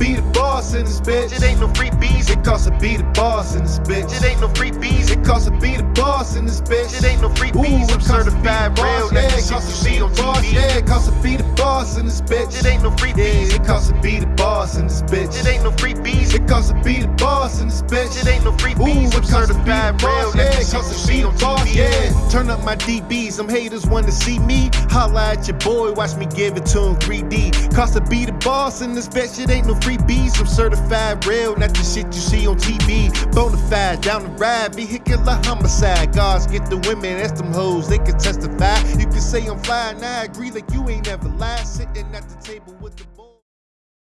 this bitch. It ain't no free bees. It costs to be the boss in this bitch. It ain't no free bees. It costs to be the boss in this bitch. It ain't no free Ooh, bees. it I'm costs to be certified the real. boss. Yeah, the it costs to be the boss. Yeah, it costs to be the boss in this bitch. It ain't no free bees. It costs to be the boss in this bitch. It ain't no free bees. It costs to be the boss in this bitch. It ain't no free Ooh, bees. it I'm costs to be the certified real. boss. Yeah, it the costs to be the boss. Yeah. Turn up my DBs. Some haters want to see me. Holla at your boy. Watch me give it to him 3D. Cost to be the boss in this bitch. It ain't no free bees. I'm certified real. Not the shit you see on TV. Bonafide down the ride. Vehicular homicide. Guards get the women. That's them hoes. They can testify. You can say I'm fly and I agree like you ain't never lied. Sitting at the